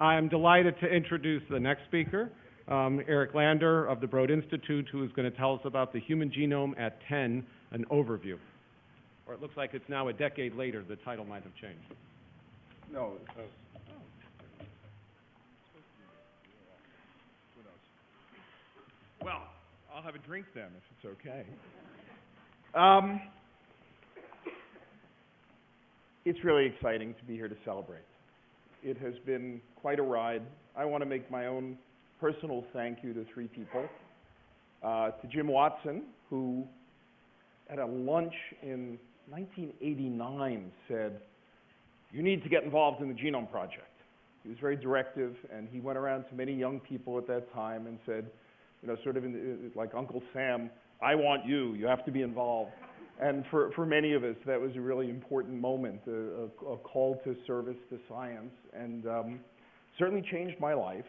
I'm delighted to introduce the next speaker, um, Eric Lander of the Broad Institute, who is going to tell us about the human genome at 10, an overview. Or it looks like it's now a decade later, the title might have changed. No, well, I'll have a drink then, if it's okay. Um, it's really exciting to be here to celebrate. It has been quite a ride. I want to make my own personal thank you to three people. Uh, to Jim Watson, who at a lunch in 1989 said, you need to get involved in the Genome Project. He was very directive, and he went around to many young people at that time and said, you know, sort of in the, like Uncle Sam, I want you, you have to be involved. And for, for many of us, that was a really important moment, a, a, a call to service to science, and um, certainly changed my life.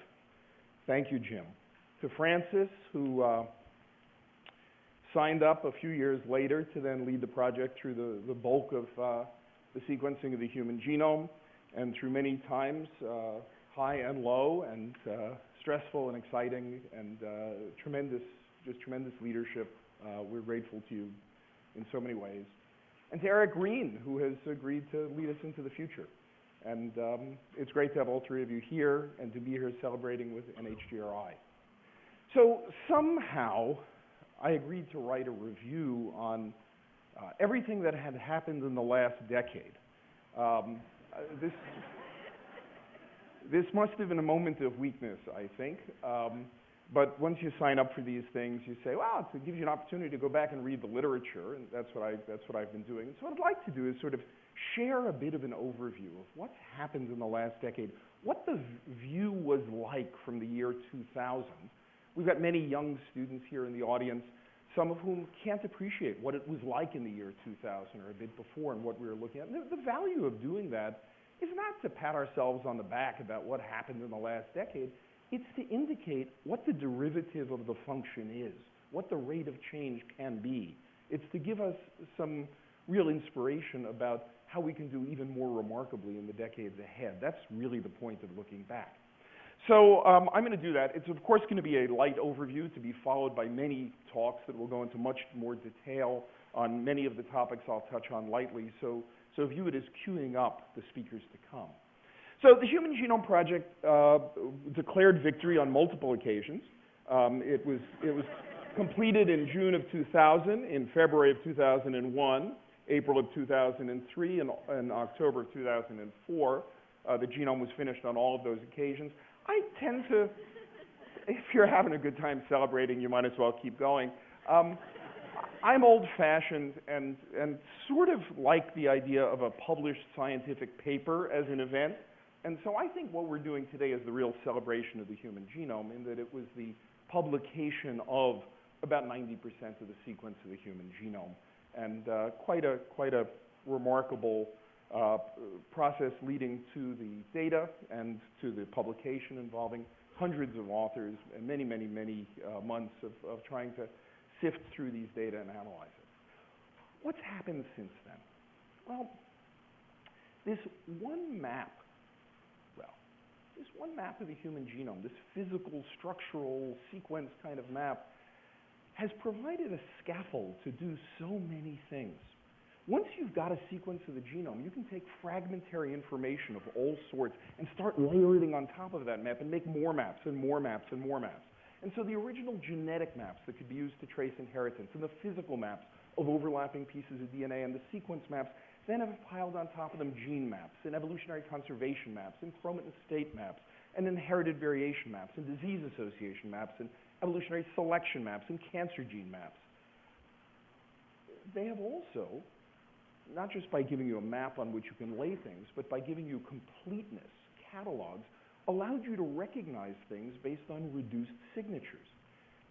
Thank you, Jim. To Francis, who uh, signed up a few years later to then lead the project through the, the bulk of uh, the sequencing of the human genome, and through many times, uh, high and low, and uh, stressful and exciting, and uh, tremendous, just tremendous leadership. Uh, we're grateful to you in so many ways. And to Eric Green, who has agreed to lead us into the future. And um, it's great to have all three of you here and to be here celebrating with NHGRI. So somehow, I agreed to write a review on uh, everything that had happened in the last decade. Um, uh, this, this must have been a moment of weakness, I think. Um, but once you sign up for these things, you say, wow, it gives you an opportunity to go back and read the literature, and that's what, I, that's what I've been doing. And so what I'd like to do is sort of share a bit of an overview of what's happened in the last decade, what the view was like from the year 2000. We've got many young students here in the audience, some of whom can't appreciate what it was like in the year 2000 or a bit before and what we were looking at. The, the value of doing that is not to pat ourselves on the back about what happened in the last decade. It's to indicate what the derivative of the function is, what the rate of change can be. It's to give us some real inspiration about how we can do even more remarkably in the decades ahead. That's really the point of looking back. So um, I'm going to do that. It's of course going to be a light overview to be followed by many talks that will go into much more detail on many of the topics I'll touch on lightly. So, so view it as queuing up the speakers to come. So the Human Genome Project uh, declared victory on multiple occasions. Um, it was, it was completed in June of 2000, in February of 2001, April of 2003, and, and October of 2004. Uh, the genome was finished on all of those occasions. I tend to, if you're having a good time celebrating, you might as well keep going. Um, I'm old-fashioned and, and sort of like the idea of a published scientific paper as an event. And so I think what we're doing today is the real celebration of the human genome in that it was the publication of about 90% of the sequence of the human genome. And uh, quite, a, quite a remarkable uh, process leading to the data and to the publication involving hundreds of authors and many, many, many uh, months of, of trying to sift through these data and analyze it. What's happened since then? Well, this one map this one map of the human genome, this physical, structural, sequence kind of map, has provided a scaffold to do so many things. Once you've got a sequence of the genome, you can take fragmentary information of all sorts and start layering on top of that map and make more maps and more maps and more maps. And so the original genetic maps that could be used to trace inheritance and the physical maps of overlapping pieces of DNA and the sequence maps then have piled on top of them gene maps and evolutionary conservation maps and chromatin state maps and inherited variation maps and disease association maps and evolutionary selection maps and cancer gene maps. They have also, not just by giving you a map on which you can lay things, but by giving you completeness, catalogs, allowed you to recognize things based on reduced signatures.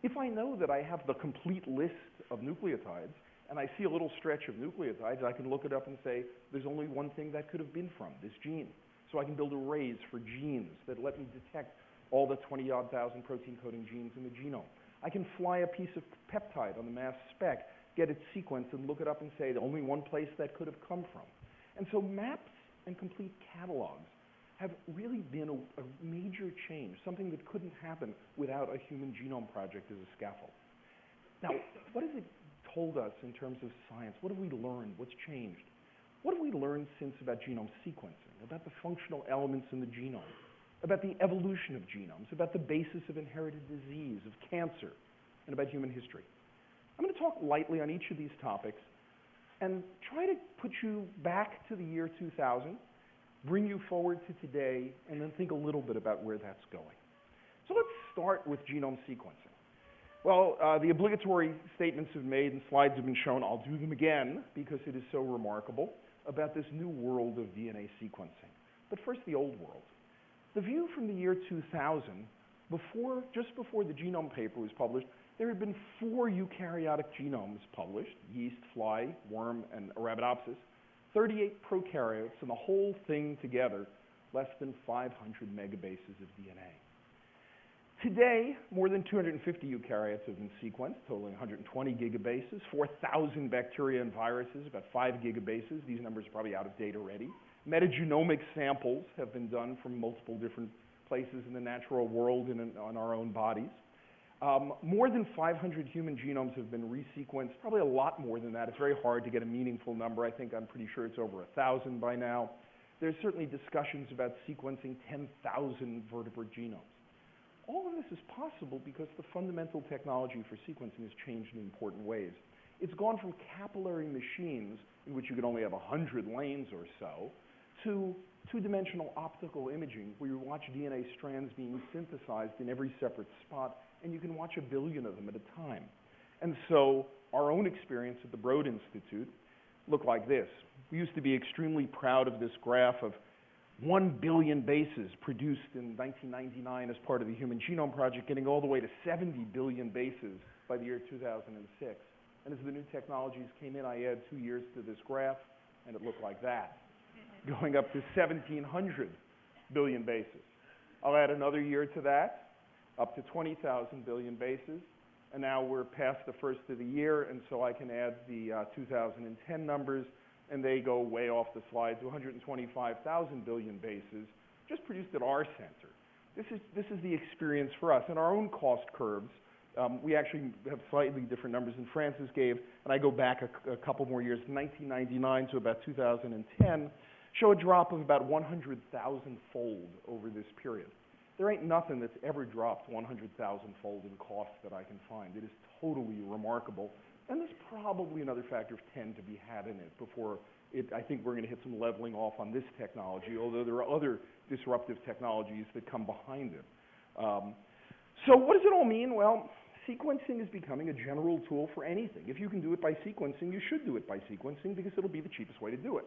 If I know that I have the complete list of nucleotides, and I see a little stretch of nucleotides, I can look it up and say, there's only one thing that could have been from, this gene. So I can build arrays for genes that let me detect all the 20-odd thousand protein coding genes in the genome. I can fly a piece of peptide on the mass spec, get its sequence, and look it up and say the only one place that could have come from. And so maps and complete catalogs have really been a, a major change, something that couldn't happen without a human genome project as a scaffold. Now, what has it told us in terms of science? What have we learned? What's changed? What have we learned since about genome sequencing, about the functional elements in the genome, about the evolution of genomes, about the basis of inherited disease, of cancer, and about human history? I'm going to talk lightly on each of these topics and try to put you back to the year 2000, bring you forward to today, and then think a little bit about where that's going. So let's start with genome sequencing. Well, uh, the obligatory statements have been made and slides have been shown. I'll do them again because it is so remarkable about this new world of DNA sequencing. But first, the old world. The view from the year 2000, before, just before the genome paper was published, there had been four eukaryotic genomes published, yeast, fly, worm, and Arabidopsis, 38 prokaryotes, and the whole thing together, less than 500 megabases of DNA. Today, more than 250 eukaryotes have been sequenced, totaling 120 gigabases, 4,000 bacteria and viruses, about 5 gigabases. These numbers are probably out of date already. Metagenomic samples have been done from multiple different places in the natural world and in, on our own bodies. Um, more than 500 human genomes have been resequenced, probably a lot more than that. It's very hard to get a meaningful number. I think I'm pretty sure it's over 1,000 by now. There's certainly discussions about sequencing 10,000 vertebrate genomes. All of this is possible because the fundamental technology for sequencing has changed in important ways. It's gone from capillary machines, in which you could only have 100 lanes or so, to two-dimensional optical imaging, where you watch DNA strands being synthesized in every separate spot, and you can watch a billion of them at a time. And so our own experience at the Broad Institute looked like this. We used to be extremely proud of this graph of 1 billion bases produced in 1999 as part of the Human Genome Project, getting all the way to 70 billion bases by the year 2006. And as the new technologies came in, I add two years to this graph, and it looked like that, going up to 1,700 billion bases. I'll add another year to that, up to 20,000 billion bases, and now we're past the first of the year, and so I can add the uh, 2010 numbers, and they go way off the slide to 125,000 billion bases just produced at our center. This is, this is the experience for us. And our own cost curves, um, we actually have slightly different numbers than Francis gave, and I go back a, a couple more years, 1999 to about 2010, show a drop of about 100,000 fold over this period. There ain't nothing that's ever dropped 100,000 fold in cost that I can find. It is totally remarkable. And there's probably another factor of 10 to be had in it before it, I think we're going to hit some leveling off on this technology, although there are other disruptive technologies that come behind it. Um, so what does it all mean? Well, sequencing is becoming a general tool for anything. If you can do it by sequencing, you should do it by sequencing because it'll be the cheapest way to do it.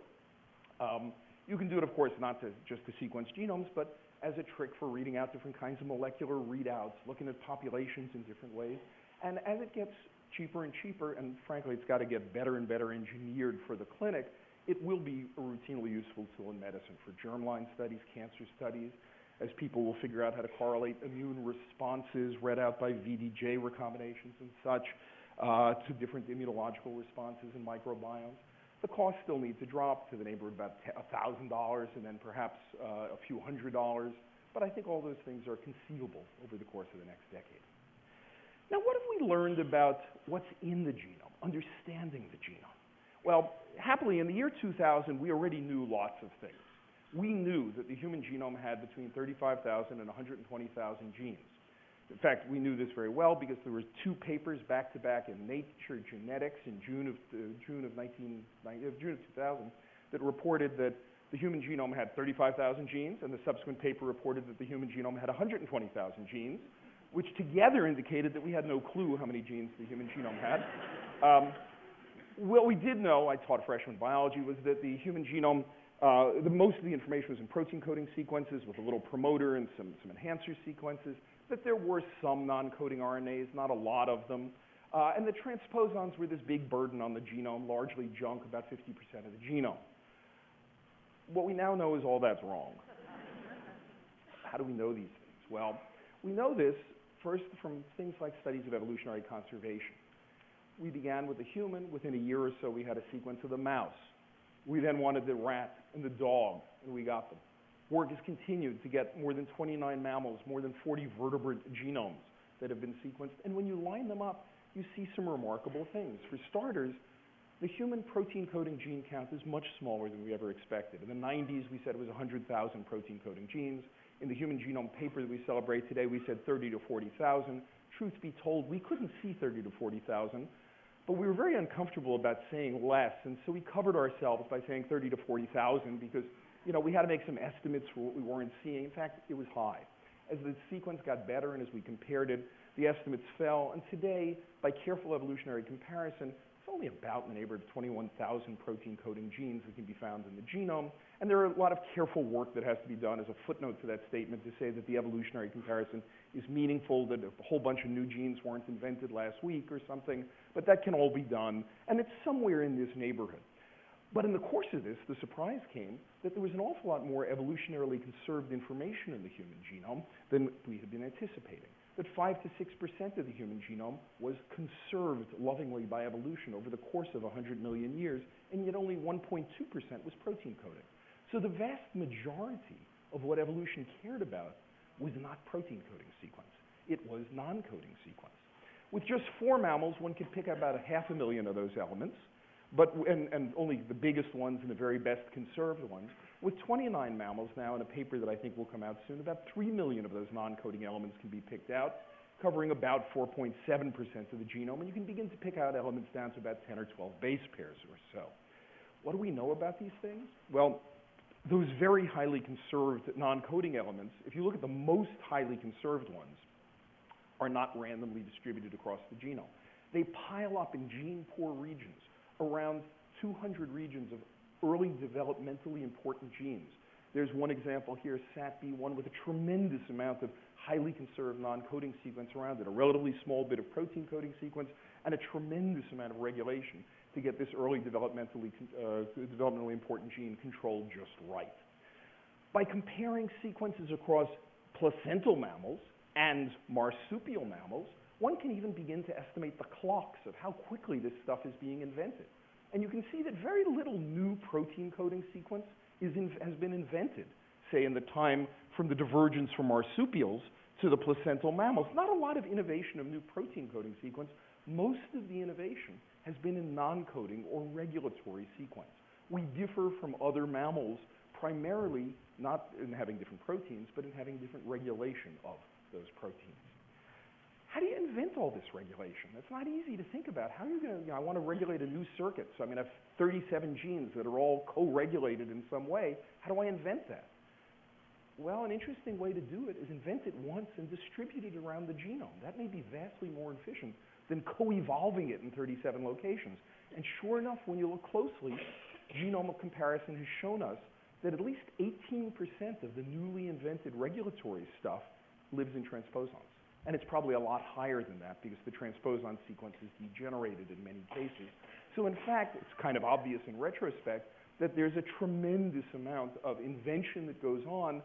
Um, you can do it, of course, not to, just to sequence genomes, but as a trick for reading out different kinds of molecular readouts, looking at populations in different ways. And as it gets cheaper and cheaper, and frankly, it's got to get better and better engineered for the clinic, it will be a routinely useful tool in medicine for germline studies, cancer studies, as people will figure out how to correlate immune responses read out by VDJ recombinations and such uh, to different immunological responses in microbiomes. The cost still needs to drop to the neighborhood of about $1,000 and then perhaps uh, a few hundred dollars, but I think all those things are conceivable over the course of the next decade. Now, what have we learned about what's in the genome, understanding the genome? Well, happily, in the year 2000, we already knew lots of things. We knew that the human genome had between 35,000 and 120,000 genes. In fact, we knew this very well because there were two papers back to back in Nature Genetics in June of uh, June of 19, uh, June of 2000 that reported that the human genome had 35,000 genes, and the subsequent paper reported that the human genome had 120,000 genes which together indicated that we had no clue how many genes the human genome had. Um, what we did know, I taught freshman biology, was that the human genome, uh, the, most of the information was in protein coding sequences with a little promoter and some, some enhancer sequences, that there were some non-coding RNAs, not a lot of them, uh, and the transposons were this big burden on the genome, largely junk, about 50% of the genome. What we now know is all that's wrong. How do we know these things? Well, we know this First, from things like studies of evolutionary conservation. We began with the human. Within a year or so, we had a sequence of the mouse. We then wanted the rat and the dog, and we got them. work has continued to get more than 29 mammals, more than 40 vertebrate genomes that have been sequenced. And when you line them up, you see some remarkable things. For starters, the human protein coding gene count is much smaller than we ever expected. In the 90s, we said it was 100,000 protein coding genes. In the human genome paper that we celebrate today, we said 30 to 40,000. Truth be told, we couldn't see 30 to 40,000, but we were very uncomfortable about saying less, and so we covered ourselves by saying 30 to 40,000 because, you know, we had to make some estimates for what we weren't seeing. In fact, it was high. As the sequence got better and as we compared it, the estimates fell, and today, by careful evolutionary comparison, it's only about in the neighborhood of 21,000 protein coding genes that can be found in the genome. And there are a lot of careful work that has to be done as a footnote to that statement to say that the evolutionary comparison is meaningful, that a whole bunch of new genes weren't invented last week or something, but that can all be done, and it's somewhere in this neighborhood. But in the course of this, the surprise came that there was an awful lot more evolutionarily conserved information in the human genome than we had been anticipating that 5 to 6% of the human genome was conserved lovingly by evolution over the course of 100 million years, and yet only 1.2% was protein coding. So the vast majority of what evolution cared about was not protein coding sequence. It was non-coding sequence. With just four mammals, one could pick out about a half a million of those elements, but, and, and only the biggest ones and the very best conserved ones. With 29 mammals now in a paper that I think will come out soon, about 3 million of those non-coding elements can be picked out, covering about 4.7% of the genome, and you can begin to pick out elements down to about 10 or 12 base pairs or so. What do we know about these things? Well, those very highly conserved non-coding elements, if you look at the most highly conserved ones, are not randomly distributed across the genome. They pile up in gene-poor regions, around 200 regions of early developmentally important genes. There's one example here, SAPB1, with a tremendous amount of highly conserved non-coding sequence around it, a relatively small bit of protein coding sequence, and a tremendous amount of regulation to get this early developmentally, uh, developmentally important gene controlled just right. By comparing sequences across placental mammals and marsupial mammals, one can even begin to estimate the clocks of how quickly this stuff is being invented. And you can see that very little new protein coding sequence in, has been invented, say in the time from the divergence from marsupials to the placental mammals. Not a lot of innovation of new protein coding sequence. Most of the innovation has been in non-coding or regulatory sequence. We differ from other mammals primarily not in having different proteins, but in having different regulation of those proteins. How do you invent all this regulation? It's not easy to think about. How are you going to, you know, I want to regulate a new circuit, so I'm going to have 37 genes that are all co-regulated in some way. How do I invent that? Well, an interesting way to do it is invent it once and distribute it around the genome. That may be vastly more efficient than co-evolving it in 37 locations. And sure enough, when you look closely, genomic comparison has shown us that at least 18% of the newly invented regulatory stuff lives in transposons. And it's probably a lot higher than that because the transposon sequence is degenerated in many cases. So in fact, it's kind of obvious in retrospect that there's a tremendous amount of invention that goes on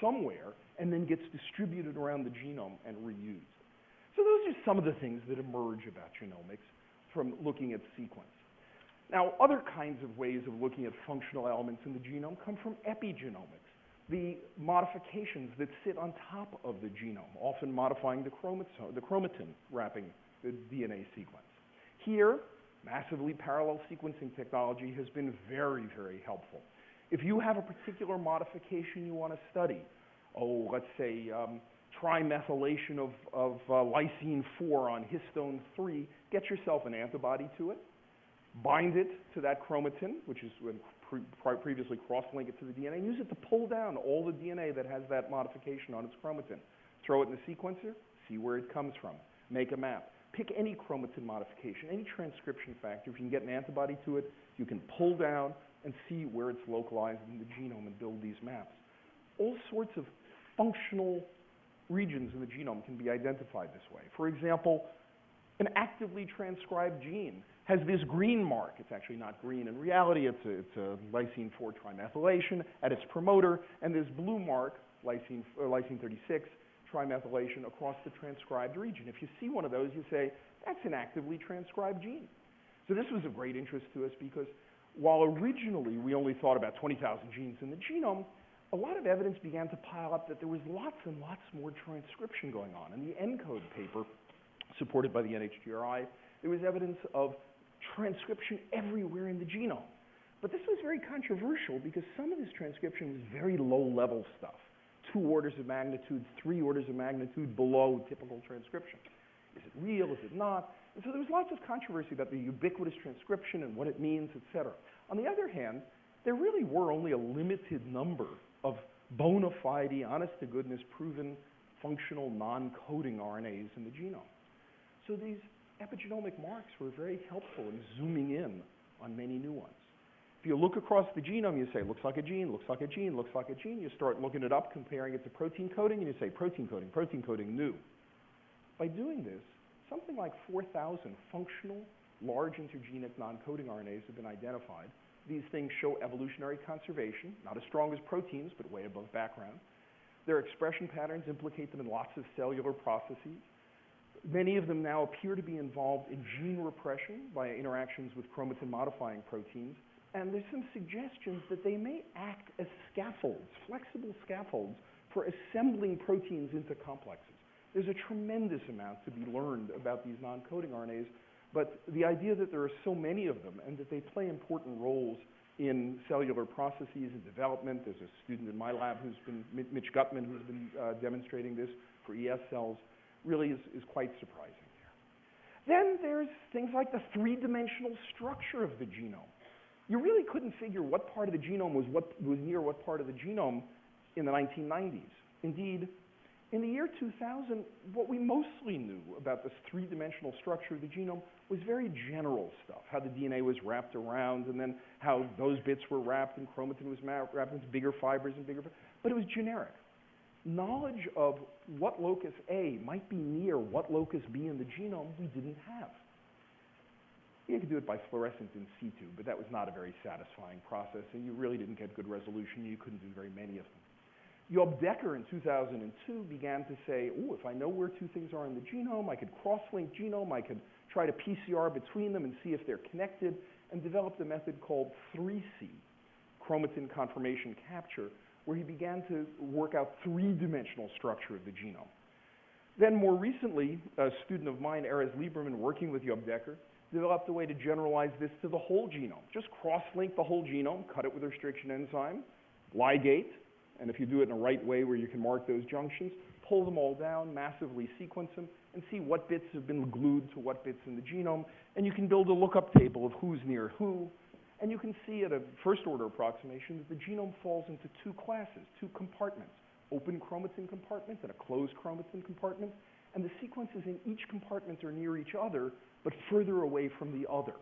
somewhere and then gets distributed around the genome and reused. So those are some of the things that emerge about genomics from looking at sequence. Now, other kinds of ways of looking at functional elements in the genome come from epigenomics the modifications that sit on top of the genome, often modifying the, the chromatin wrapping the DNA sequence. Here, massively parallel sequencing technology has been very, very helpful. If you have a particular modification you want to study, oh, let's say um, trimethylation of, of uh, lysine 4 on histone 3, get yourself an antibody to it, bind it to that chromatin, which is pre previously cross-link it to the DNA, and use it to pull down all the DNA that has that modification on its chromatin. Throw it in the sequencer, see where it comes from. Make a map. Pick any chromatin modification, any transcription factor. If you can get an antibody to it, you can pull down and see where it's localized in the genome and build these maps. All sorts of functional regions in the genome can be identified this way. For example, an actively transcribed gene has this green mark. It's actually not green. In reality, it's a, it's a lysine 4 trimethylation at its promoter, and this blue mark, lysine, lysine 36 trimethylation across the transcribed region. If you see one of those, you say, that's an actively transcribed gene. So this was of great interest to us because while originally we only thought about 20,000 genes in the genome, a lot of evidence began to pile up that there was lots and lots more transcription going on. In the ENCODE paper, supported by the NHGRI, there was evidence of transcription everywhere in the genome. But this was very controversial because some of this transcription was very low-level stuff, two orders of magnitude, three orders of magnitude below typical transcription. Is it real? Is it not? And so there was lots of controversy about the ubiquitous transcription and what it means, et cetera. On the other hand, there really were only a limited number of bona fide, honest-to-goodness, proven functional non-coding RNAs in the genome. So these epigenomic marks were very helpful in zooming in on many new ones. If you look across the genome, you say, looks like a gene, looks like a gene, looks like a gene. You start looking it up, comparing it to protein coding, and you say, protein coding, protein coding, new. By doing this, something like 4,000 functional, large intergenic non-coding RNAs have been identified. These things show evolutionary conservation, not as strong as proteins, but way above background. Their expression patterns implicate them in lots of cellular processes. Many of them now appear to be involved in gene repression by interactions with chromatin-modifying proteins, and there's some suggestions that they may act as scaffolds, flexible scaffolds, for assembling proteins into complexes. There's a tremendous amount to be learned about these non-coding RNAs, but the idea that there are so many of them and that they play important roles in cellular processes and development, there's a student in my lab who's been, Mitch Guttman, who's been uh, demonstrating this for ES cells, really is, is quite surprising there. Then there's things like the three-dimensional structure of the genome. You really couldn't figure what part of the genome was, what, was near what part of the genome in the 1990s. Indeed, in the year 2000, what we mostly knew about this three-dimensional structure of the genome was very general stuff, how the DNA was wrapped around and then how those bits were wrapped and chromatin was wrapped into bigger fibers and bigger, but it was generic knowledge of what locus A might be near what locus B in the genome we didn't have. You could do it by fluorescence in situ, but that was not a very satisfying process, and you really didn't get good resolution. You couldn't do very many of them. Job Dekker in 2002 began to say, oh, if I know where two things are in the genome, I could cross-link genome, I could try to PCR between them and see if they're connected, and developed a method called 3C, chromatin conformation capture, where he began to work out three-dimensional structure of the genome. Then more recently, a student of mine, Erez Lieberman, working with Job Dekker, developed a way to generalize this to the whole genome. Just cross-link the whole genome, cut it with a restriction enzyme, ligate, and if you do it in the right way where you can mark those junctions, pull them all down, massively sequence them, and see what bits have been glued to what bits in the genome, and you can build a lookup table of who's near who, and you can see at a first order approximation that the genome falls into two classes, two compartments, open chromatin compartments and a closed chromatin compartment, and the sequences in each compartment are near each other, but further away from the other.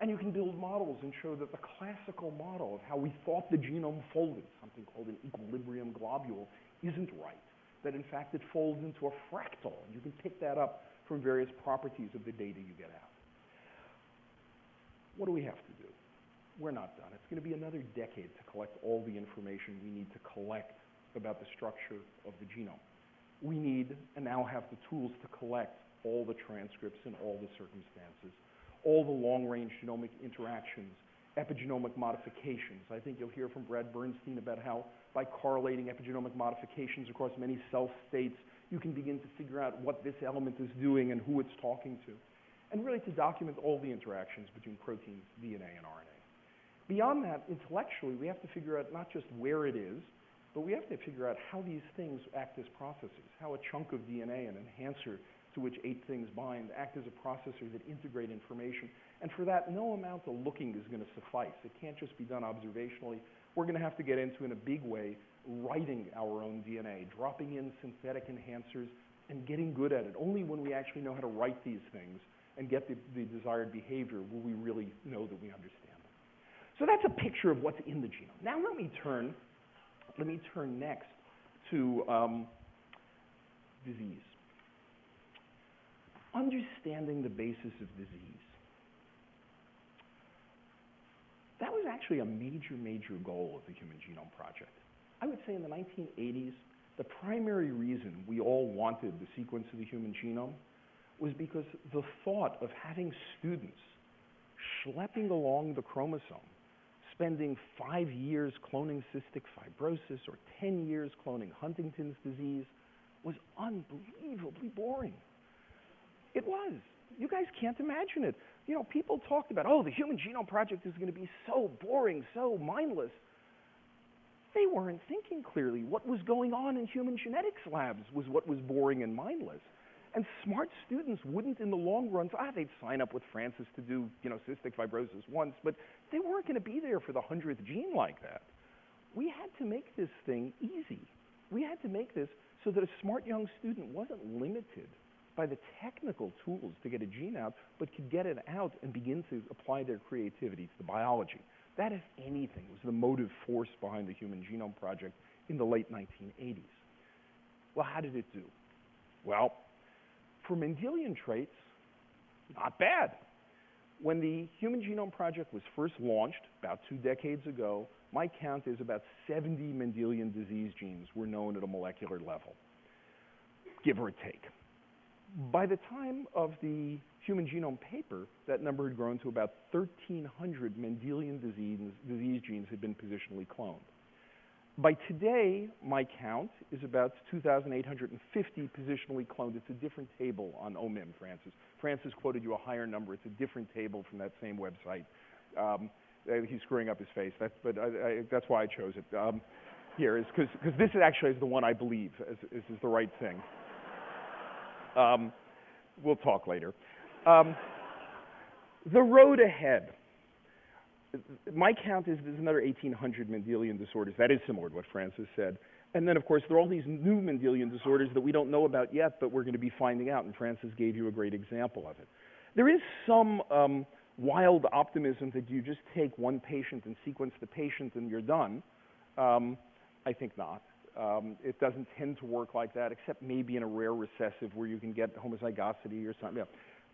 And you can build models and show that the classical model of how we thought the genome folded, something called an equilibrium globule, isn't right. That in fact it folds into a fractal, you can pick that up from various properties of the data you get out. What do we have to do? we're not done. It's going to be another decade to collect all the information we need to collect about the structure of the genome. We need and now have the tools to collect all the transcripts in all the circumstances, all the long-range genomic interactions, epigenomic modifications. I think you'll hear from Brad Bernstein about how by correlating epigenomic modifications across many cell states, you can begin to figure out what this element is doing and who it's talking to. And really to document all the interactions between proteins, DNA, and RNA. Beyond that, intellectually, we have to figure out not just where it is, but we have to figure out how these things act as processes, how a chunk of DNA, an enhancer to which eight things bind, act as a processor that integrate information. And for that, no amount of looking is going to suffice. It can't just be done observationally. We're going to have to get into, in a big way, writing our own DNA, dropping in synthetic enhancers, and getting good at it. Only when we actually know how to write these things and get the, the desired behavior will we really know that we understand. Them. So that's a picture of what's in the genome. Now let me turn, let me turn next to um, disease. Understanding the basis of disease. That was actually a major, major goal of the Human Genome Project. I would say in the 1980s, the primary reason we all wanted the sequence of the human genome was because the thought of having students schlepping along the chromosome spending five years cloning cystic fibrosis or 10 years cloning Huntington's disease was unbelievably boring. It was. You guys can't imagine it. You know, people talked about, oh, the Human Genome Project is going to be so boring, so mindless. They weren't thinking clearly. What was going on in human genetics labs was what was boring and mindless. And smart students wouldn't, in the long run, ah, they'd sign up with Francis to do, you know, cystic fibrosis once, but they weren't going to be there for the hundredth gene like that. We had to make this thing easy. We had to make this so that a smart young student wasn't limited by the technical tools to get a gene out, but could get it out and begin to apply their creativity to the biology. That, if anything, was the motive force behind the Human Genome Project in the late 1980s. Well, how did it do? Well, for Mendelian traits, not bad. When the Human Genome Project was first launched about two decades ago, my count is about 70 Mendelian disease genes were known at a molecular level, give or take. By the time of the Human Genome paper, that number had grown to about 1,300 Mendelian disease, genes had been positionally cloned. By today, my count is about 2,850 positionally cloned. It's a different table on OMIM, Francis. Francis quoted you a higher number. It's a different table from that same website. Um, uh, he's screwing up his face, that's, but I, I, that's why I chose it. Um, here is because this actually is the one I believe is, is, is the right thing. Um, we'll talk later. Um, the road ahead. My count is there's another 1,800 Mendelian disorders. That is similar to what Francis said. And then, of course, there are all these new Mendelian disorders that we don't know about yet, but we're going to be finding out, and Francis gave you a great example of it. There is some um, wild optimism that you just take one patient and sequence the patient and you're done. Um, I think not. Um, it doesn't tend to work like that, except maybe in a rare recessive where you can get homozygosity or something. Yeah.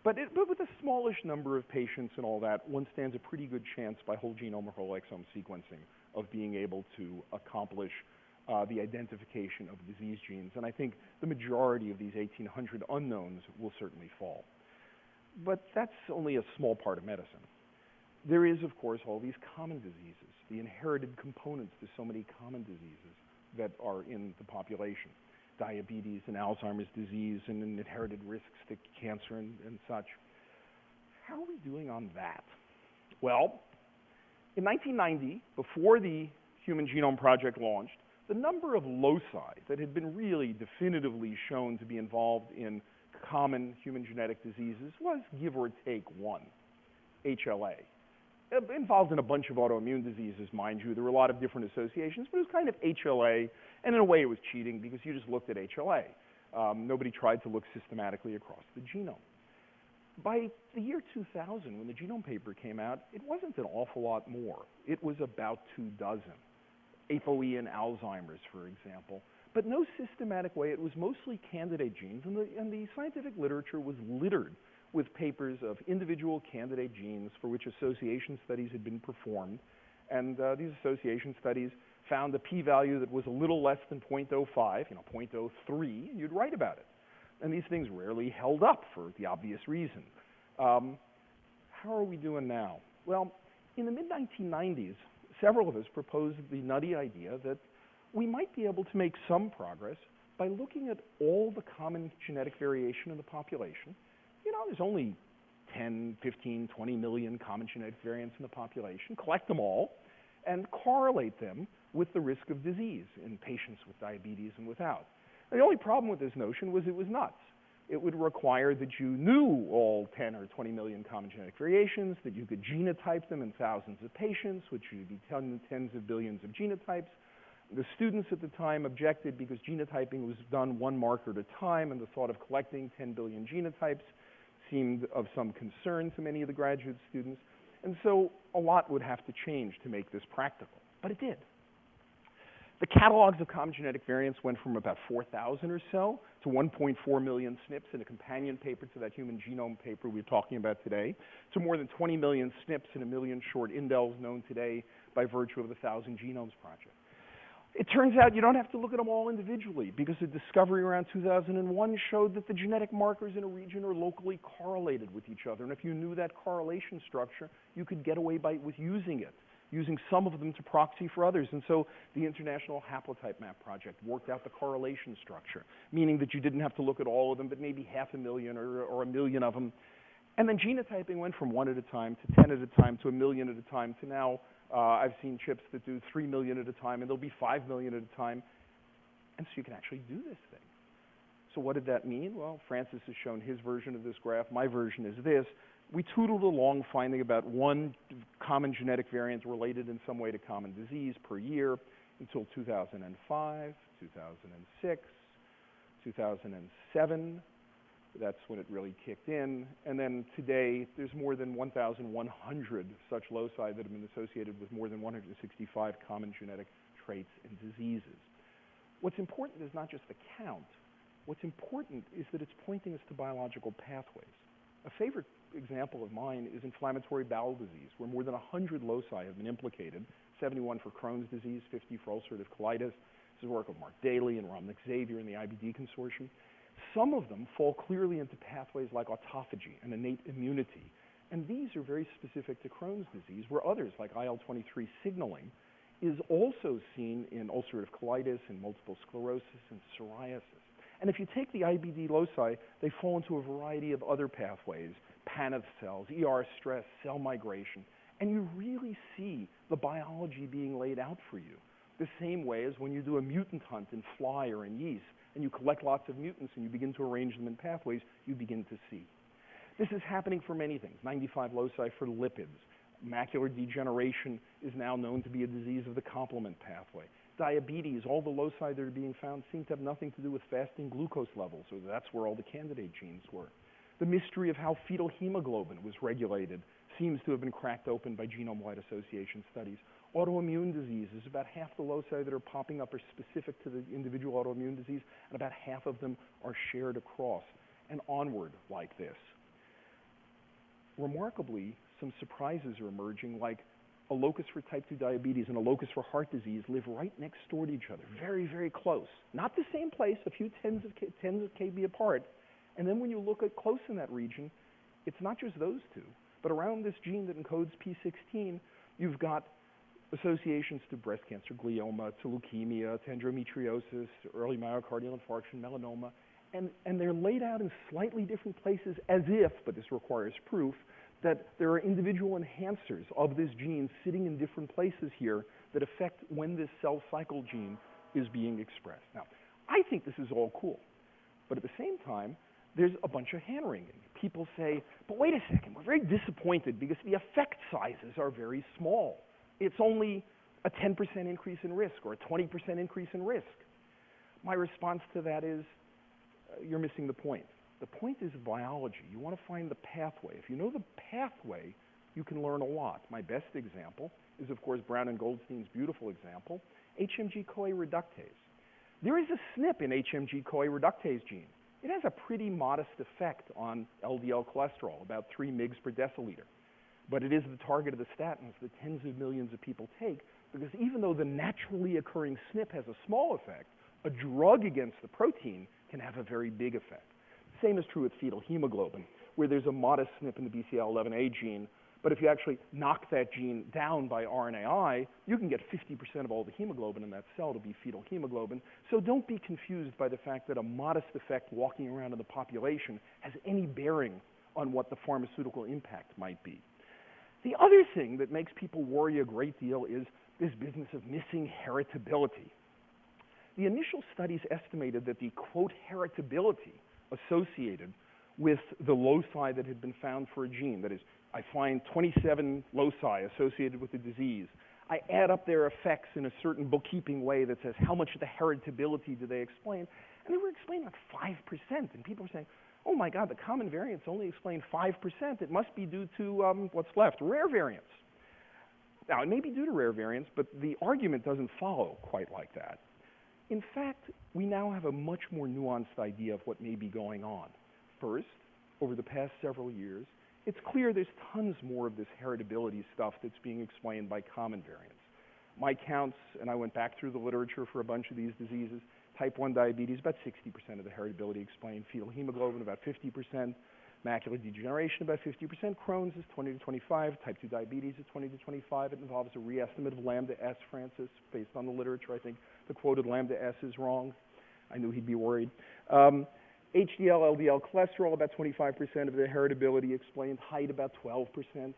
But, it, but with a smallish number of patients and all that, one stands a pretty good chance by whole genome or whole exome sequencing of being able to accomplish uh, the identification of disease genes. And I think the majority of these 1,800 unknowns will certainly fall. But that's only a small part of medicine. There is, of course, all these common diseases, the inherited components to so many common diseases that are in the population diabetes and Alzheimer's disease and inherited risks to cancer and, and such. How are we doing on that? Well, in 1990, before the Human Genome Project launched, the number of loci that had been really definitively shown to be involved in common human genetic diseases was give or take one, HLA. Uh, involved in a bunch of autoimmune diseases, mind you. There were a lot of different associations, but it was kind of HLA, and in a way it was cheating because you just looked at HLA. Um, nobody tried to look systematically across the genome. By the year 2000, when the genome paper came out, it wasn't an awful lot more. It was about two dozen. ApoE and Alzheimer's, for example. But no systematic way. It was mostly candidate genes, and the, and the scientific literature was littered with papers of individual candidate genes for which association studies had been performed. And uh, these association studies found a p-value that was a little less than 0.05, you know, 0.03, and you'd write about it. And these things rarely held up for the obvious reason. Um, how are we doing now? Well, in the mid-1990s, several of us proposed the nutty idea that we might be able to make some progress by looking at all the common genetic variation in the population you know, there's only 10, 15, 20 million common genetic variants in the population. Collect them all and correlate them with the risk of disease in patients with diabetes and without. the only problem with this notion was it was nuts. It would require that you knew all 10 or 20 million common genetic variations, that you could genotype them in thousands of patients, which would be tens of billions of genotypes. The students at the time objected because genotyping was done one marker at a time, and the thought of collecting 10 billion genotypes seemed of some concern to many of the graduate students. And so a lot would have to change to make this practical. But it did. The catalogs of common genetic variants went from about 4,000 or so to 1.4 million SNPs in a companion paper to that human genome paper we are talking about today, to more than 20 million SNPs and a million short indels known today by virtue of the Thousand Genomes Project. It turns out you don't have to look at them all individually because the discovery around 2001 showed that the genetic markers in a region are locally correlated with each other. And if you knew that correlation structure, you could get away by, with using it. using some of them to proxy for others. And so the International Haplotype Map Project worked out the correlation structure, meaning that you didn't have to look at all of them, but maybe half a million or, or a million of them. And then genotyping went from one at a time to 10 at a time to a million at a time to now Uh, I've seen chips that do 3 million at a time, and there'll be 5 million at a time. And so you can actually do this thing. So what did that mean? Well, Francis has shown his version of this graph. My version is this. We tootled along finding about one common genetic variant related in some way to common disease per year until 2005, 2006, 2007. That's when it really kicked in. And then today, there's more than 1,100 such loci that have been associated with more than 165 common genetic traits and diseases. What's important is not just the count. What's important is that it's pointing us to biological pathways. A favorite example of mine is inflammatory bowel disease, where more than 100 loci have been implicated, 71 for Crohn's disease, 50 for ulcerative colitis. This is work of Mark Daly and Ramnik Xavier in the IBD consortium. Some of them fall clearly into pathways like autophagy and innate immunity. And these are very specific to Crohn's disease, where others, like IL-23 signaling, is also seen in ulcerative colitis and multiple sclerosis and psoriasis. And if you take the IBD loci, they fall into a variety of other pathways, Paneth cells, ER stress, cell migration, and you really see the biology being laid out for you. The same way as when you do a mutant hunt in fly or in yeast, and you collect lots of mutants and you begin to arrange them in pathways, you begin to see. This is happening for many things. 95 loci for lipids. Macular degeneration is now known to be a disease of the complement pathway. Diabetes, all the loci that are being found seem to have nothing to do with fasting glucose levels, so that's where all the candidate genes were. The mystery of how fetal hemoglobin was regulated seems to have been cracked open by genome-wide association studies. Autoimmune diseases, about half the loci that are popping up are specific to the individual autoimmune disease, and about half of them are shared across and onward like this. Remarkably, some surprises are emerging, like a locus for type 2 diabetes and a locus for heart disease live right next door to each other, very, very close. Not the same place, a few tens of, tens of kb apart. And then when you look at close in that region, it's not just those two, but around this gene that encodes P16, you've got associations to breast cancer, glioma, to leukemia, to endometriosis, early myocardial infarction, melanoma, and, and they're laid out in slightly different places as if, but this requires proof, that there are individual enhancers of this gene sitting in different places here that affect when this cell cycle gene is being expressed. Now, I think this is all cool, but at the same time, there's a bunch of hand wringing. People say, but wait a second, we're very disappointed because the effect sizes are very small it's only a 10% increase in risk or a 20% increase in risk. My response to that is, uh, you're missing the point. The point is biology. You want to find the pathway. If you know the pathway, you can learn a lot. My best example is, of course, Brown and Goldstein's beautiful example, HMG-CoA reductase. There is a SNP in HMG-CoA reductase gene. It has a pretty modest effect on LDL cholesterol, about 3 mg per deciliter. But it is the target of the statins that tens of millions of people take because even though the naturally occurring SNP has a small effect, a drug against the protein can have a very big effect. Same is true with fetal hemoglobin, where there's a modest SNP in the BCL11A gene, but if you actually knock that gene down by RNAi, you can get 50% of all the hemoglobin in that cell to be fetal hemoglobin. So don't be confused by the fact that a modest effect walking around in the population has any bearing on what the pharmaceutical impact might be. The other thing that makes people worry a great deal is this business of missing heritability. The initial studies estimated that the quote heritability associated with the loci that had been found for a gene, that is, I find 27 loci associated with the disease. I add up their effects in a certain bookkeeping way that says how much of the heritability do they explain, and they were explaining like 5%, and people were saying, oh my God, the common variants only explain 5%. It must be due to um, what's left, rare variants. Now, it may be due to rare variants, but the argument doesn't follow quite like that. In fact, we now have a much more nuanced idea of what may be going on. First, over the past several years, it's clear there's tons more of this heritability stuff that's being explained by common variants. My counts, and I went back through the literature for a bunch of these diseases, Type 1 diabetes, about 60% of the heritability explained. Fetal hemoglobin, about 50%. Macular degeneration, about 50%. Crohn's is 20 to 25. Type 2 diabetes is 20 to 25. It involves a reestimate of lambda S, Francis, based on the literature. I think the quoted lambda S is wrong. I knew he'd be worried. Um, HDL, LDL cholesterol, about 25% of the heritability explained. Height, about 12%.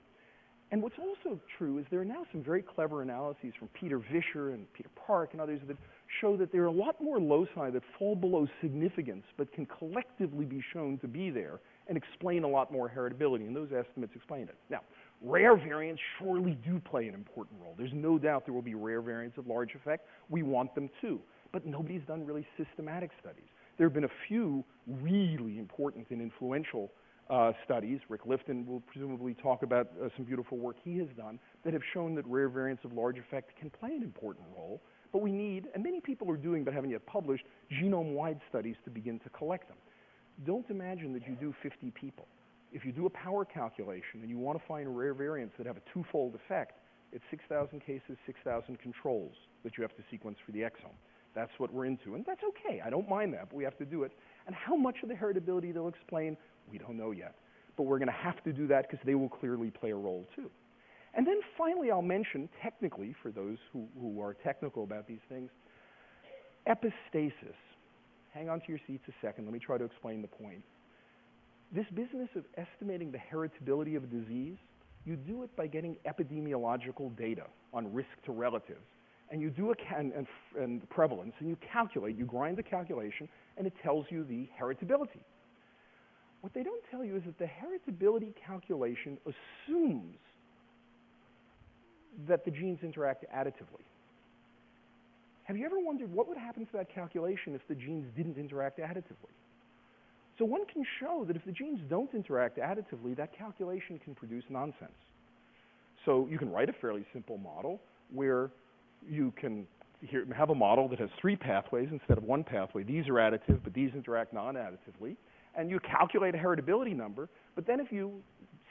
And what's also true is there are now some very clever analyses from Peter Visscher and Peter Park and others that show that there are a lot more loci that fall below significance but can collectively be shown to be there and explain a lot more heritability, and those estimates explain it. Now, rare variants surely do play an important role. There's no doubt there will be rare variants of large effect. We want them too, but nobody's done really systematic studies. There have been a few really important and influential uh, studies. Rick Lifton will presumably talk about uh, some beautiful work he has done that have shown that rare variants of large effect can play an important role. But we need, and many people are doing but haven't yet published, genome-wide studies to begin to collect them. Don't imagine that you do 50 people. If you do a power calculation and you want to find rare variants that have a twofold effect, it's 6,000 cases, 6,000 controls that you have to sequence for the exome. That's what we're into, and that's okay. I don't mind that, but we have to do it. And how much of the heritability they'll explain, we don't know yet. But we're going to have to do that because they will clearly play a role too. And then finally, I'll mention technically, for those who, who are technical about these things, epistasis. Hang on to your seats a second. Let me try to explain the point. This business of estimating the heritability of a disease, you do it by getting epidemiological data on risk to relatives. And you do a and, and, and prevalence, and you calculate, you grind the calculation, and it tells you the heritability. What they don't tell you is that the heritability calculation assumes that the genes interact additively. Have you ever wondered what would happen to that calculation if the genes didn't interact additively? So one can show that if the genes don't interact additively, that calculation can produce nonsense. So you can write a fairly simple model where you can here, have a model that has three pathways instead of one pathway. These are additive, but these interact non-additively and you calculate a heritability number, but then if you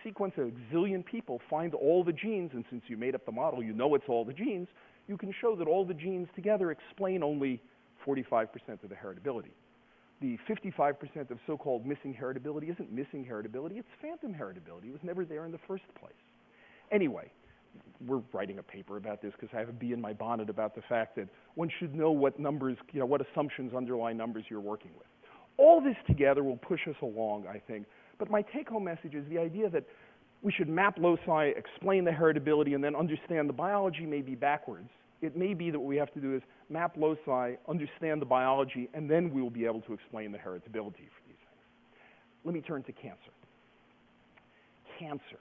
sequence a zillion people, find all the genes, and since you made up the model, you know it's all the genes, you can show that all the genes together explain only 45% of the heritability. The 55% of so-called missing heritability isn't missing heritability, it's phantom heritability. It was never there in the first place. Anyway, we're writing a paper about this because I have a bee in my bonnet about the fact that one should know what numbers, you know, what assumptions underlie numbers you're working with. All this together will push us along, I think. But my take home message is the idea that we should map loci, explain the heritability, and then understand the biology may be backwards. It may be that what we have to do is map loci, understand the biology, and then we will be able to explain the heritability for these things. Let me turn to cancer. Cancer.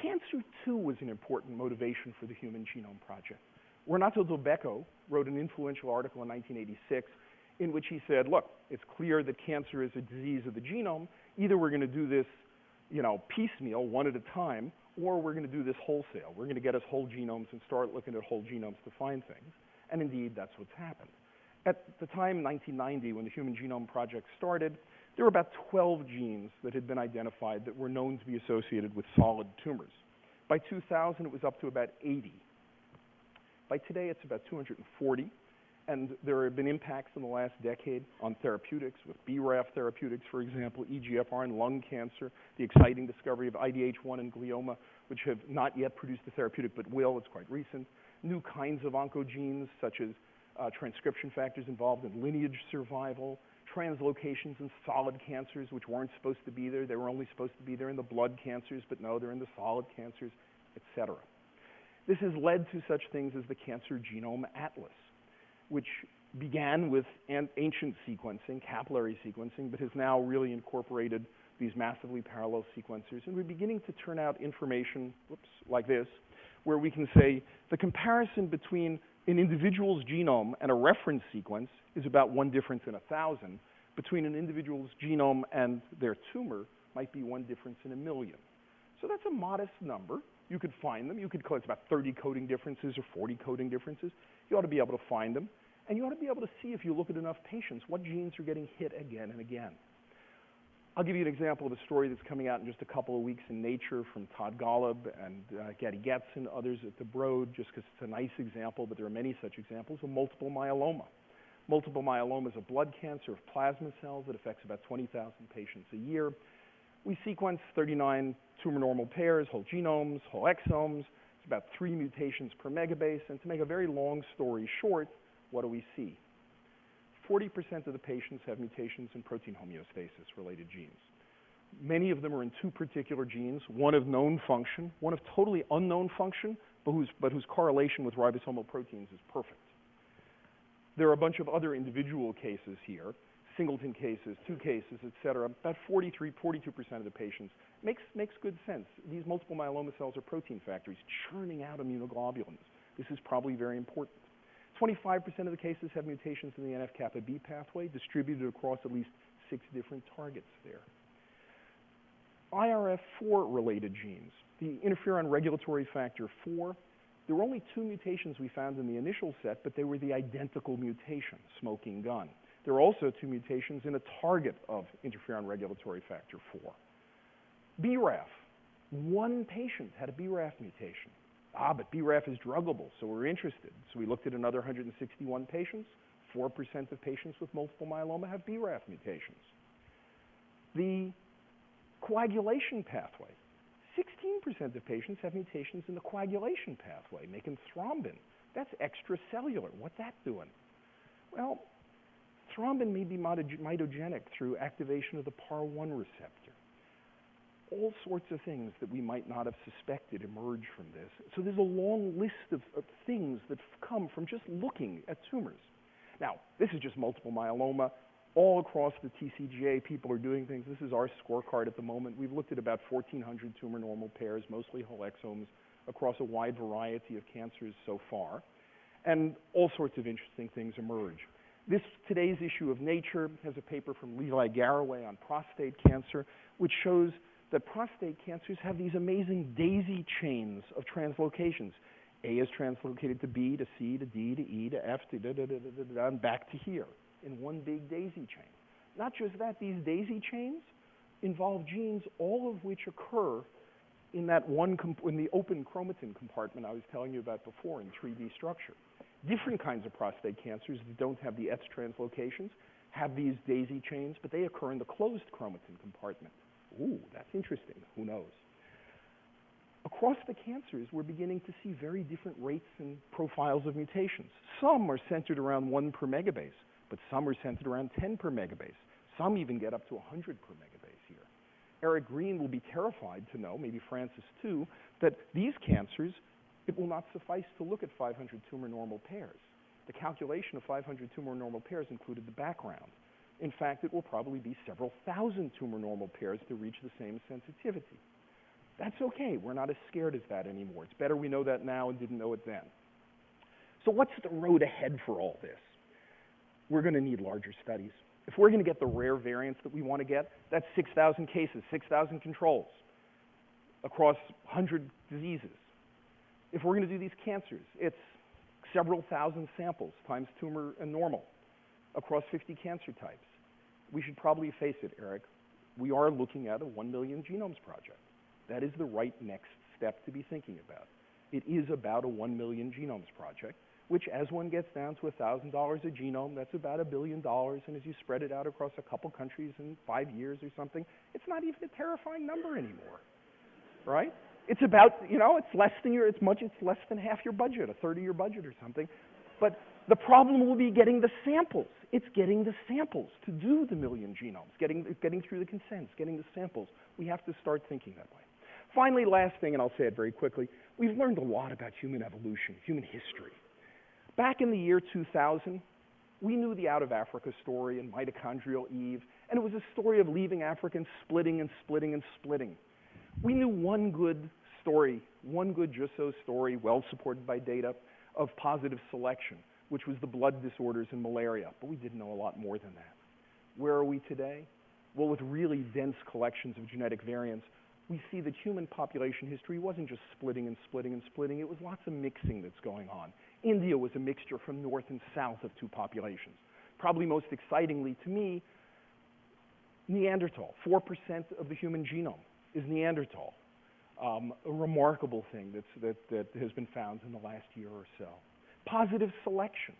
Cancer, too, was an important motivation for the Human Genome Project. Renato Dulbecco wrote an influential article in 1986 in which he said, look, it's clear that cancer is a disease of the genome. Either we're going to do this, you know, piecemeal, one at a time, or we're going to do this wholesale. We're going to get us whole genomes and start looking at whole genomes to find things. And indeed, that's what's happened. At the time, 1990, when the Human Genome Project started, there were about 12 genes that had been identified that were known to be associated with solid tumors. By 2000, it was up to about 80. By today, it's about 240. And there have been impacts in the last decade on therapeutics, with BRAF therapeutics, for example, EGFR in lung cancer, the exciting discovery of IDH1 in glioma, which have not yet produced a therapeutic but will, it's quite recent. New kinds of oncogenes, such as uh, transcription factors involved in lineage survival, translocations in solid cancers, which weren't supposed to be there. They were only supposed to be there in the blood cancers, but no, they're in the solid cancers, etc. This has led to such things as the Cancer Genome Atlas which began with ancient sequencing, capillary sequencing, but has now really incorporated these massively parallel sequencers. And we're beginning to turn out information, whoops, like this, where we can say the comparison between an individual's genome and a reference sequence is about one difference in a thousand. Between an individual's genome and their tumor might be one difference in a million. So that's a modest number. You could find them. You could, it's about 30 coding differences or 40 coding differences. You ought to be able to find them. And you ought to be able to see if you look at enough patients what genes are getting hit again and again. I'll give you an example of a story that's coming out in just a couple of weeks in Nature from Todd Golub and uh, Gady Getz and others at the Broad, just because it's a nice example, but there are many such examples of multiple myeloma. Multiple myeloma is a blood cancer of plasma cells that affects about 20,000 patients a year. We sequence 39 tumor normal pairs, whole genomes, whole exomes. It's about three mutations per megabase. And to make a very long story short, what do we see? 40% of the patients have mutations in protein homeostasis related genes. Many of them are in two particular genes, one of known function, one of totally unknown function, but whose, but whose correlation with ribosomal proteins is perfect. There are a bunch of other individual cases here, singleton cases, two cases, et cetera. About 43, 42% of the patients. Makes, makes good sense. These multiple myeloma cells are protein factories churning out immunoglobulins. This is probably very important. 25% of the cases have mutations in the NF-kappa B pathway distributed across at least six different targets there. IRF4 related genes, the interferon regulatory factor 4, there were only two mutations we found in the initial set, but they were the identical mutation, smoking gun. There are also two mutations in a target of interferon regulatory factor 4. BRAF, one patient had a BRAF mutation. Ah, but BRAF is druggable, so we're interested. So we looked at another 161 patients. 4% of patients with multiple myeloma have BRAF mutations. The coagulation pathway, 16% of patients have mutations in the coagulation pathway, making thrombin. That's extracellular. What's that doing? Well, thrombin may be mitogenic through activation of the PAR1 receptor. All sorts of things that we might not have suspected emerge from this. So there's a long list of, of things that come from just looking at tumors. Now, this is just multiple myeloma all across the TCGA, people are doing things. This is our scorecard at the moment. We've looked at about 1,400 tumor normal pairs, mostly whole exomes, across a wide variety of cancers so far. And all sorts of interesting things emerge. This today's issue of Nature has a paper from Levi Garraway on prostate cancer, which shows that prostate cancers have these amazing daisy chains of translocations. A is translocated to B, to C, to D, to E, to F, to da da da da da, da and back to here in one big daisy chain. Not just that, these daisy chains involve genes, all of which occur in that one, in the open chromatin compartment I was telling you about before in 3D structure. Different kinds of prostate cancers that don't have the X translocations have these daisy chains, but they occur in the closed chromatin compartment. Ooh, that's interesting. Who knows? Across the cancers, we're beginning to see very different rates and profiles of mutations. Some are centered around one per megabase but some are centered around 10 per megabase. Some even get up to 100 per megabase here. Eric Green will be terrified to know, maybe Francis too, that these cancers, it will not suffice to look at 500 tumor normal pairs. The calculation of 500 tumor normal pairs included the background. In fact, it will probably be several thousand tumor normal pairs to reach the same sensitivity. That's okay. We're not as scared as that anymore. It's better we know that now and didn't know it then. So what's the road ahead for all this? we're going to need larger studies. If we're going to get the rare variants that we want to get, that's 6,000 cases, 6,000 controls across 100 diseases. If we're going to do these cancers, it's several thousand samples times tumor and normal across 50 cancer types. We should probably face it, Eric. We are looking at a 1 million genomes project. That is the right next step to be thinking about. It is about a 1 million genomes project which as one gets down to $1,000 a genome, that's about a billion dollars. And as you spread it out across a couple countries in five years or something, it's not even a terrifying number anymore, right? It's about, you know, it's less than your, it's much, it's less than half your budget, a third of your budget or something. But the problem will be getting the samples. It's getting the samples to do the million genomes, getting, getting through the consents, getting the samples. We have to start thinking that way. Finally, last thing, and I'll say it very quickly, we've learned a lot about human evolution, human history. Back in the year 2000, we knew the Out of Africa story and mitochondrial Eve, and it was a story of leaving Africa and splitting and splitting and splitting. We knew one good story, one good just so story, well supported by data, of positive selection, which was the blood disorders and malaria, but we didn't know a lot more than that. Where are we today? Well, with really dense collections of genetic variants, we see that human population history wasn't just splitting and splitting and splitting, it was lots of mixing that's going on. India was a mixture from north and south of two populations. Probably most excitingly to me, Neanderthal. 4% of the human genome is Neanderthal. Um, a remarkable thing that's, that, that has been found in the last year or so. Positive selection.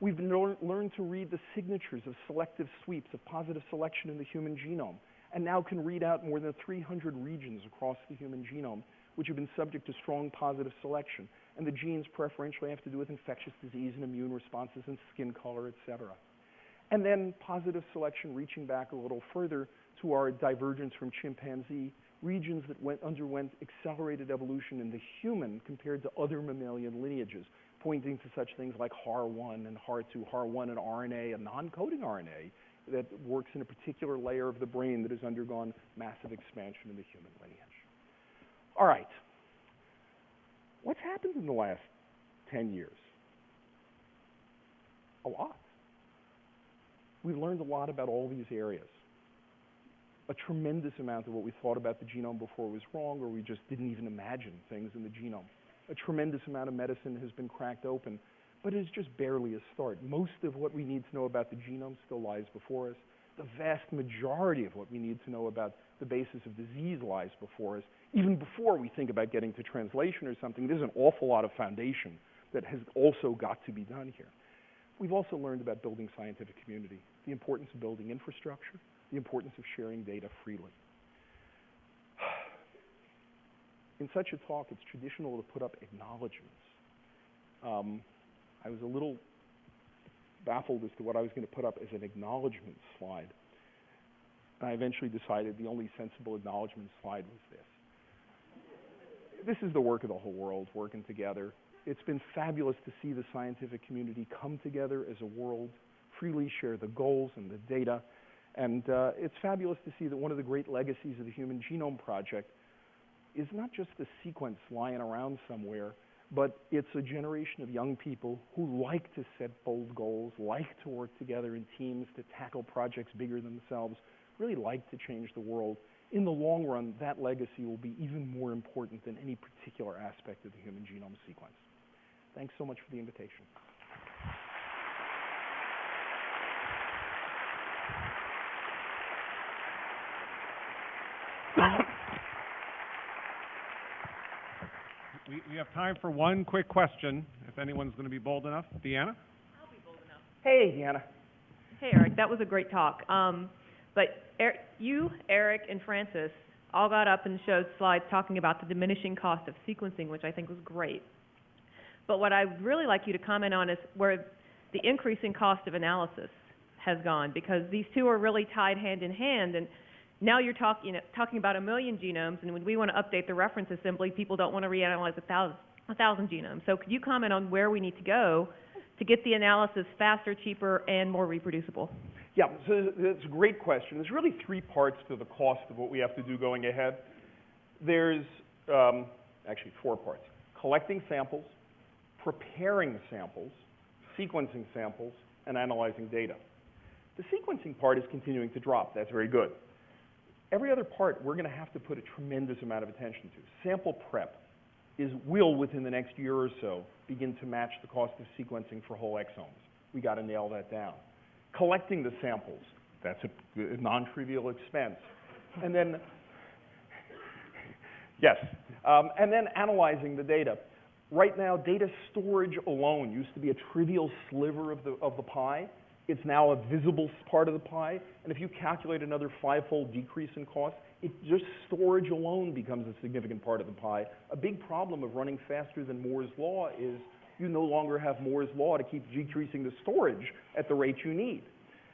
We've learned to read the signatures of selective sweeps of positive selection in the human genome. and now can read out more than 300 regions across the human genome, which have been subject to strong positive selection. And the genes preferentially have to do with infectious disease and immune responses and skin color, et cetera. And then positive selection reaching back a little further to our divergence from chimpanzee, regions that went, underwent accelerated evolution in the human compared to other mammalian lineages, pointing to such things like HAR1 and HAR2, HAR1 an RNA, a non-coding RNA that works in a particular layer of the brain that has undergone massive expansion in the human lineage. All right. What's happened in the last 10 years? A lot. We've learned a lot about all these areas. A tremendous amount of what we thought about the genome before was wrong, or we just didn't even imagine things in the genome. A tremendous amount of medicine has been cracked open, but it is just barely a start. Most of what we need to know about the genome still lies before us. The vast majority of what we need to know about the basis of disease lies before us. Even before we think about getting to translation or something, there's an awful lot of foundation that has also got to be done here. We've also learned about building scientific community, the importance of building infrastructure, the importance of sharing data freely. In such a talk, it's traditional to put up acknowledgments. Um, I was a little baffled as to what I was going to put up as an acknowledgement slide. And I eventually decided the only sensible acknowledgement slide was this. This is the work of the whole world working together. It's been fabulous to see the scientific community come together as a world, freely share the goals and the data. And uh, it's fabulous to see that one of the great legacies of the Human Genome Project is not just a sequence lying around somewhere, but it's a generation of young people who like to set bold goals, like to work together in teams to tackle projects bigger than themselves, really like to change the world. In the long run, that legacy will be even more important than any particular aspect of the human genome sequence. Thanks so much for the invitation. We, we have time for one quick question, if anyone's going to be bold enough. Deanna? I'll be bold enough. Hey, Deanna. Hey, Eric, that was a great talk. Um, but er- you, Eric, and Francis all got up and showed slides talking about the diminishing cost of sequencing, which I think was great. But what I'd really like you to comment on is where the increasing cost of analysis has gone, because these two are really tied hand in hand. And now you're talking talking about a million genomes, and when we want to update the reference assembly, people don't want to reanalyze a thousand a thousand genomes. So could you comment on where we need to go to get the analysis faster, cheaper, and more reproducible? Yeah, so that's a great question. There's really three parts to the cost of what we have to do going ahead. There's um, actually four parts. Collecting samples, preparing samples, sequencing samples, and analyzing data. The sequencing part is continuing to drop. That's very good. Every other part we're going to have to put a tremendous amount of attention to. Sample prep is will within the next year or so begin to match the cost of sequencing for whole exomes. We got to nail that down. Collecting the samples, that's a, non-trivial expense. And then, yes, um, and then analyzing the data. Right now, data storage alone used to be a trivial sliver of the, of the pie. It's now a visible part of the pie. And if you calculate another five-fold decrease in cost, it just storage alone becomes a significant part of the pie. A big problem of running faster than Moore's law is you no longer have Moore's law to keep decreasing the storage at the rate you need.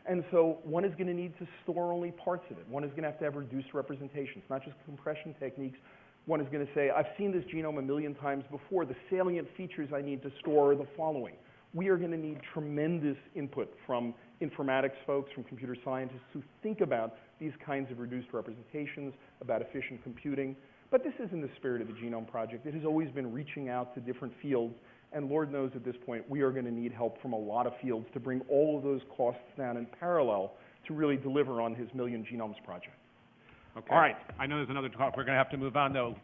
And so one is going to need to store only parts of it. One is going to have to have reduced representations, not just compression techniques. One is going to say, I've seen this genome a million times before. The salient features I need to store are the following. We are going to need tremendous input from informatics folks, from computer scientists who think about these kinds of reduced representations, about efficient computing. But this is in the spirit of the Genome Project. It has always been reaching out to different fields and Lord knows at this point, we are going to need help from a lot of fields to bring all of those costs down in parallel to really deliver on his Million Genomes project. Okay. All right. I know there's another talk. We're going to have to move on, though.